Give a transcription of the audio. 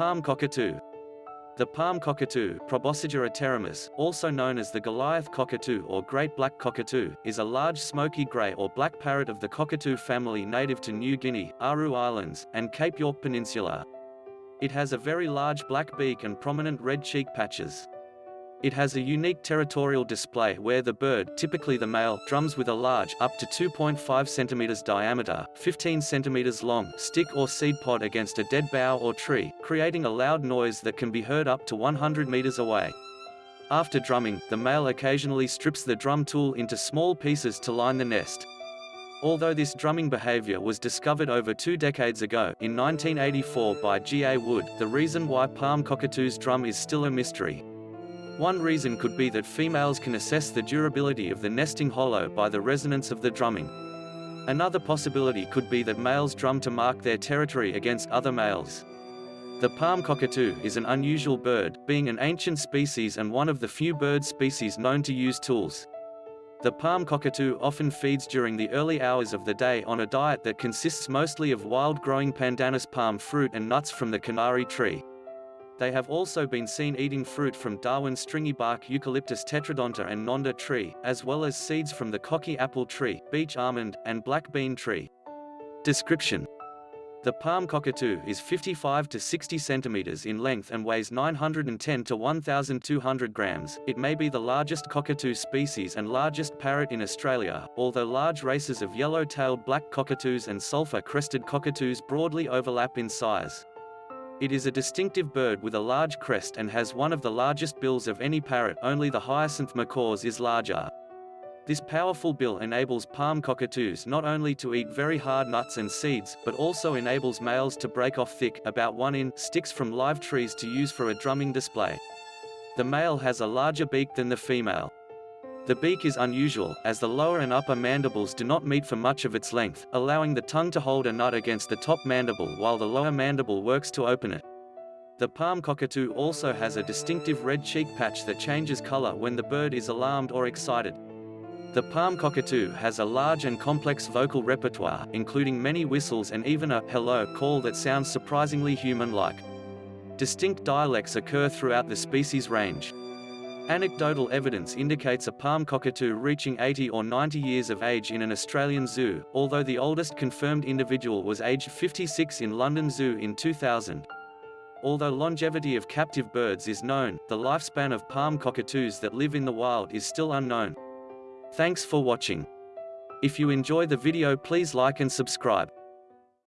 palm cockatoo. The palm cockatoo, Probosciger aterrimus, also known as the Goliath cockatoo or great black cockatoo, is a large smoky grey or black parrot of the cockatoo family native to New Guinea, Aru Islands, and Cape York Peninsula. It has a very large black beak and prominent red cheek patches. It has a unique territorial display where the bird, typically the male, drums with a large, up to 2.5 cm diameter, 15 cm long, stick or seed pod against a dead bough or tree, creating a loud noise that can be heard up to 100 meters away. After drumming, the male occasionally strips the drum tool into small pieces to line the nest. Although this drumming behavior was discovered over two decades ago, in 1984 by G. A. Wood, the reason why palm cockatoos drum is still a mystery. One reason could be that females can assess the durability of the nesting hollow by the resonance of the drumming. Another possibility could be that males drum to mark their territory against other males. The palm cockatoo is an unusual bird, being an ancient species and one of the few bird species known to use tools. The palm cockatoo often feeds during the early hours of the day on a diet that consists mostly of wild-growing pandanus palm fruit and nuts from the canary tree. They have also been seen eating fruit from Darwin's stringy bark Eucalyptus tetrodonta and Nonda tree, as well as seeds from the cocky apple tree, beach almond, and black bean tree. Description the palm cockatoo is 55 to 60 centimeters in length and weighs 910 to 1,200 grams. It may be the largest cockatoo species and largest parrot in Australia, although large races of yellow-tailed black cockatoos and sulphur-crested cockatoos broadly overlap in size. It is a distinctive bird with a large crest and has one of the largest bills of any parrot only the hyacinth macaws is larger. This powerful bill enables palm cockatoos not only to eat very hard nuts and seeds, but also enables males to break off thick about one in sticks from live trees to use for a drumming display. The male has a larger beak than the female. The beak is unusual, as the lower and upper mandibles do not meet for much of its length, allowing the tongue to hold a nut against the top mandible while the lower mandible works to open it. The palm cockatoo also has a distinctive red cheek patch that changes color when the bird is alarmed or excited. The palm cockatoo has a large and complex vocal repertoire, including many whistles and even a hello call that sounds surprisingly human-like. Distinct dialects occur throughout the species range. Anecdotal evidence indicates a palm cockatoo reaching 80 or 90 years of age in an Australian zoo, although the oldest confirmed individual was aged 56 in London Zoo in 2000. Although longevity of captive birds is known, the lifespan of palm cockatoos that live in the wild is still unknown. Thanks for watching. If you enjoy the video please like and subscribe.